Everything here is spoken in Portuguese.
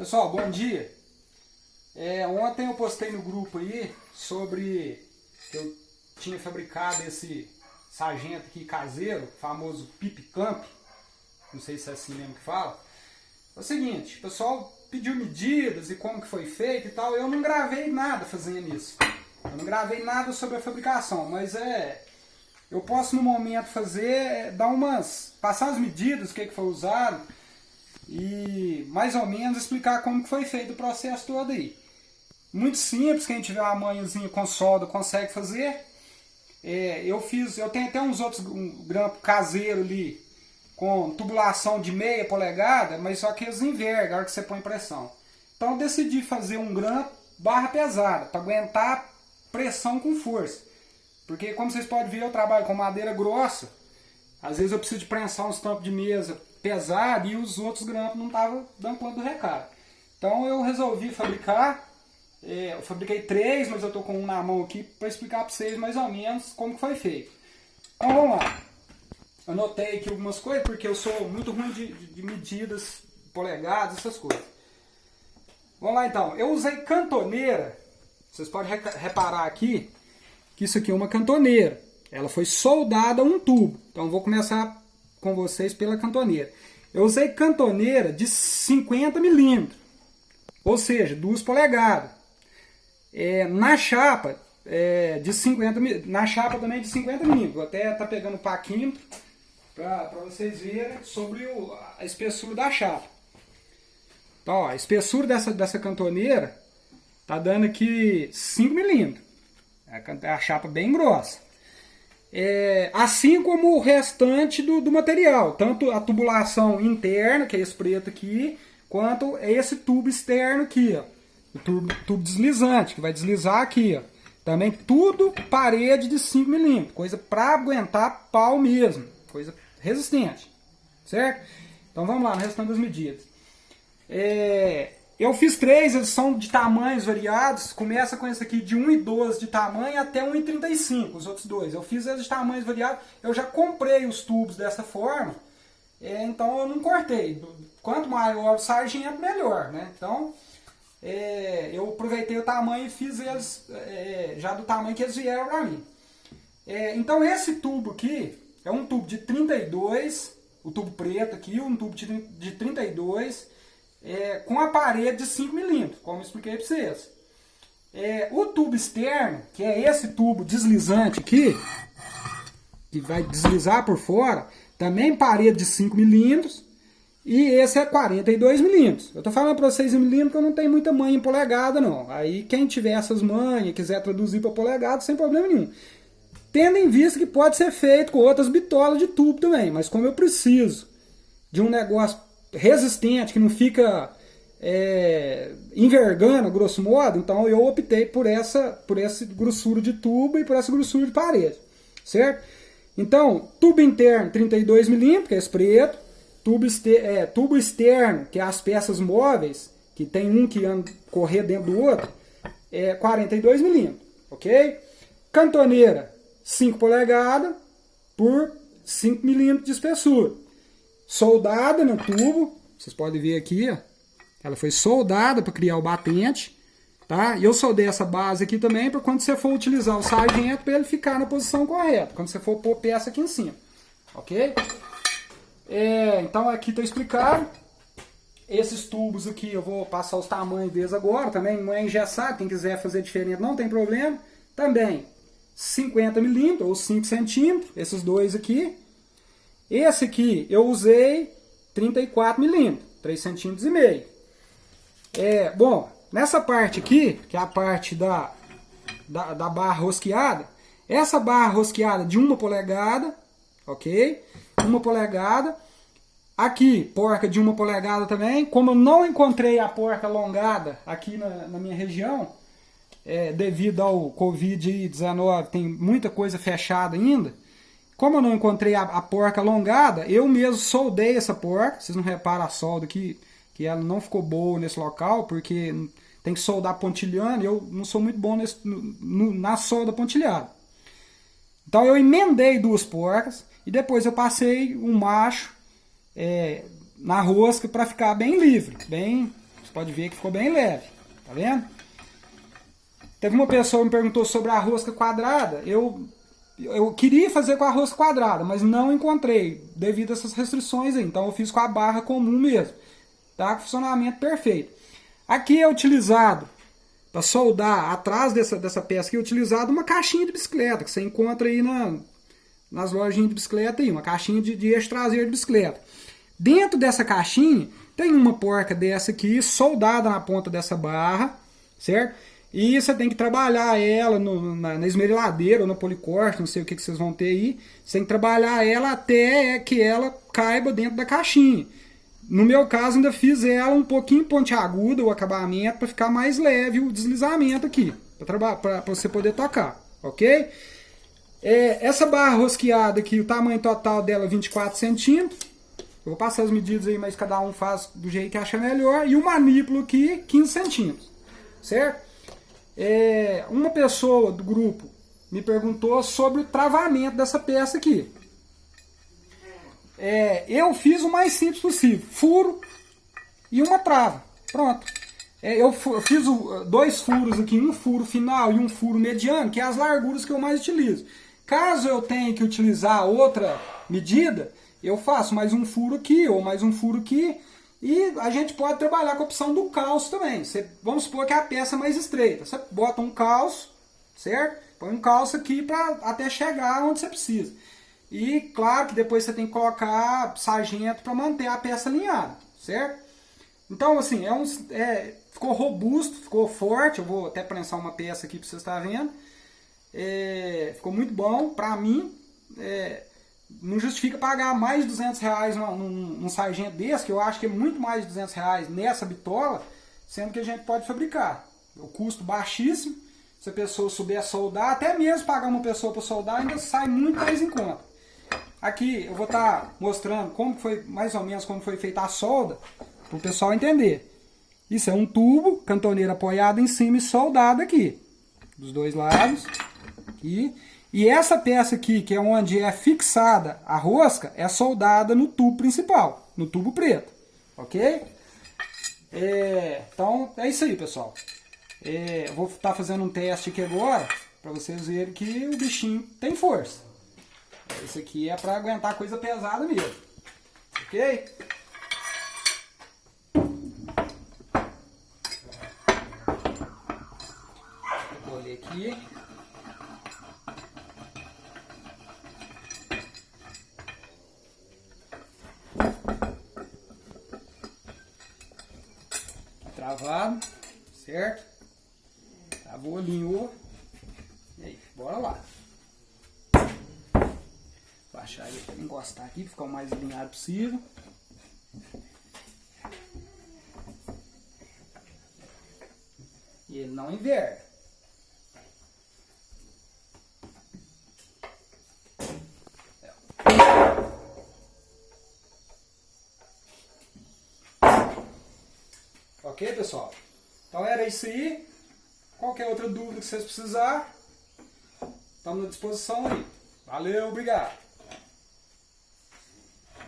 Pessoal, bom dia. É, ontem eu postei no grupo aí sobre que eu tinha fabricado esse sargento aqui caseiro, famoso Pip Camp, não sei se é assim mesmo que fala. É o seguinte, o pessoal pediu medidas e como que foi feito e tal, eu não gravei nada fazendo isso. Eu não gravei nada sobre a fabricação, mas é... Eu posso no momento fazer, é, dar umas... passar as medidas, o que, que foi usado, mais ou menos explicar como que foi feito o processo todo aí. Muito simples, quem tiver uma manhãzinha com solda consegue fazer. É, eu fiz, eu tenho até uns outros um grampo caseiro ali com tubulação de meia polegada, mas só que eles envergam na hora que você põe pressão. Então eu decidi fazer um grampo barra pesada, para aguentar pressão com força. Porque como vocês podem ver, eu trabalho com madeira grossa. Às vezes eu preciso de prensar uns tampos de mesa pesado e os outros grampos não estavam dando conta do recado. Então eu resolvi fabricar, é, eu fabriquei três, mas eu estou com um na mão aqui para explicar para vocês mais ou menos como foi feito. Então vamos lá. Anotei aqui algumas coisas porque eu sou muito ruim de, de medidas, polegadas, essas coisas. Vamos lá então. Eu usei cantoneira. Vocês podem reparar aqui que isso aqui é uma cantoneira. Ela foi soldada a um tubo. Então vou começar com vocês pela cantoneira. Eu usei cantoneira de 50 milímetros, ou seja, 2 polegadas. É, na chapa é, de 50 na chapa também de 50 milímetros. Vou até tá pegando o paquímetro para vocês verem sobre o, a espessura da chapa. Então, ó, a espessura dessa, dessa cantoneira tá dando aqui 5 milímetros. É a chapa bem grossa. É, assim como o restante do, do, material, tanto a tubulação interna, que é esse preto aqui, quanto esse tubo externo aqui, ó, o tubo, tubo deslizante, que vai deslizar aqui. Ó. Também tudo parede de 5 milímetros, coisa para aguentar pau mesmo, coisa resistente, certo? Então vamos lá, no restante das medidas. É, eu fiz três, eles são de tamanhos variados. Começa com esse aqui de 1,12 de tamanho até 1,35, os outros dois. Eu fiz eles de tamanhos variados. Eu já comprei os tubos dessa forma, é, então eu não cortei. Quanto maior o sargento, melhor. Né? Então, é, eu aproveitei o tamanho e fiz eles é, já do tamanho que eles vieram para mim. É, então esse tubo aqui é um tubo de 32, o tubo preto aqui, um tubo de 32 é, com a parede de 5 milímetros, como expliquei para vocês. É, o tubo externo, que é esse tubo deslizante aqui, que vai deslizar por fora, também parede de 5 milímetros, e esse é 42 milímetros. Eu estou falando para vocês em milímetros eu não tenho muita manha em polegada não. Aí quem tiver essas manhas, quiser traduzir para polegada, sem problema nenhum. Tendo em vista que pode ser feito com outras bitolas de tubo também, mas como eu preciso de um negócio resistente, que não fica é, envergando, grosso modo, então eu optei por essa por esse grossura de tubo e por essa grossura de parede, certo? Então, tubo interno 32 milímetros, que é esse preto, tubo, é, tubo externo, que é as peças móveis, que tem um que anda correr dentro do outro, é 42 milímetros, ok? Cantoneira 5 polegadas por 5 milímetros de espessura soldada no tubo. Vocês podem ver aqui, ó. Ela foi soldada para criar o batente. Tá? E eu soldei essa base aqui também para quando você for utilizar o sargento para ele ficar na posição correta. Quando você for pôr peça aqui em cima. Ok? É, então aqui está explicado. Esses tubos aqui eu vou passar os tamanhos deles agora. Também não é engessado. Quem quiser fazer diferente não tem problema. Também 50 milímetros ou 5 centímetros. Esses dois aqui. Esse aqui eu usei 34 milímetros, 3 centímetros e meio. É, bom, nessa parte aqui, que é a parte da, da, da barra rosqueada, essa barra rosqueada de uma polegada, ok? Uma polegada. Aqui, porca de uma polegada também. Como eu não encontrei a porca alongada aqui na, na minha região, é, devido ao Covid-19, tem muita coisa fechada ainda. Como eu não encontrei a, a, porca alongada, eu mesmo soldei essa porca. Vocês não reparam a solda aqui, que ela não ficou boa nesse local, porque tem que soldar pontilhando eu não sou muito bom nesse, no, na solda pontilhada. Então eu emendei duas porcas e depois eu passei um macho é, na rosca para ficar bem livre, bem Você pode ver que ficou bem leve, tá vendo? Teve uma pessoa que me perguntou sobre a rosca quadrada. Eu, eu queria fazer com a rosca quadrada, mas não encontrei devido a essas restrições aí. Então eu fiz com a barra comum mesmo. Tá? Funcionamento perfeito. Aqui é utilizado para soldar atrás dessa, dessa peça aqui, é utilizado uma caixinha de bicicleta que você encontra aí na, nas lojinhas de bicicleta aí, uma caixinha de, de eixo traseiro de bicicleta. Dentro dessa caixinha tem uma porca dessa aqui soldada na ponta dessa barra, certo? E você tem que trabalhar ela no, na, na esmeriladeira ou no policorte, não sei o que, que vocês vão ter aí. Você tem que trabalhar ela até que ela caiba dentro da caixinha. No meu caso, ainda fiz ela um pouquinho pontiaguda, o acabamento, para ficar mais leve o deslizamento aqui, para você poder tocar, ok? É, essa barra rosqueada aqui, o tamanho total dela é 24 centímetros. Eu vou passar as medidas aí, mas cada um faz do jeito que acha melhor. E o manípulo aqui, 15 centímetros, certo? É, uma pessoa do grupo me perguntou sobre o travamento dessa peça aqui. É, eu fiz o mais simples possível. Furo e uma trava. Pronto. É, eu, fiz o, dois furos aqui, um furo final e um furo mediano, que é as larguras que eu mais utilizo. Caso eu tenha que utilizar outra medida, eu faço mais um furo aqui ou mais um furo aqui e a gente pode trabalhar com a opção do calço também. Você, vamos supor que é a peça mais estreita. Você bota um calço, certo? Põe um calço aqui para até chegar onde você precisa. E claro que depois você tem que colocar sargento para manter a peça alinhada, certo? Então assim, é um, é, ficou robusto, ficou forte. Eu vou até prensar uma peça aqui para vocês estarem vendo. É, ficou muito bom para mim. É, não justifica pagar mais de 200 reais num, num, sargento desse, que eu acho que é muito mais de 200 reais nessa bitola, sendo que a gente pode fabricar. O custo baixíssimo, se a pessoa souber soldar, até mesmo pagar uma pessoa para soldar ainda sai muito mais em conta. Aqui eu vou estar tá mostrando como foi, mais ou menos como foi feita a solda, para o pessoal entender. Isso é um tubo, cantoneira apoiada em cima e soldado aqui, dos dois lados. Aqui. E essa peça aqui, que é onde é fixada a rosca, é soldada no tubo principal, no tubo preto, ok? É, então, é isso aí, pessoal. É, vou estar tá fazendo um teste aqui agora, para vocês verem que o bichinho tem força. Esse aqui é para aguentar coisa pesada mesmo, ok? Vou colher aqui. Travado, certo? Travou, alinhou. E aí, bora lá. Baixar ele para encostar aqui, ficar o mais alinhado possível. E ele não inverte. Ok, pessoal? Então era isso aí. Qualquer outra dúvida que vocês precisarem, estamos à disposição aí. Valeu, obrigado.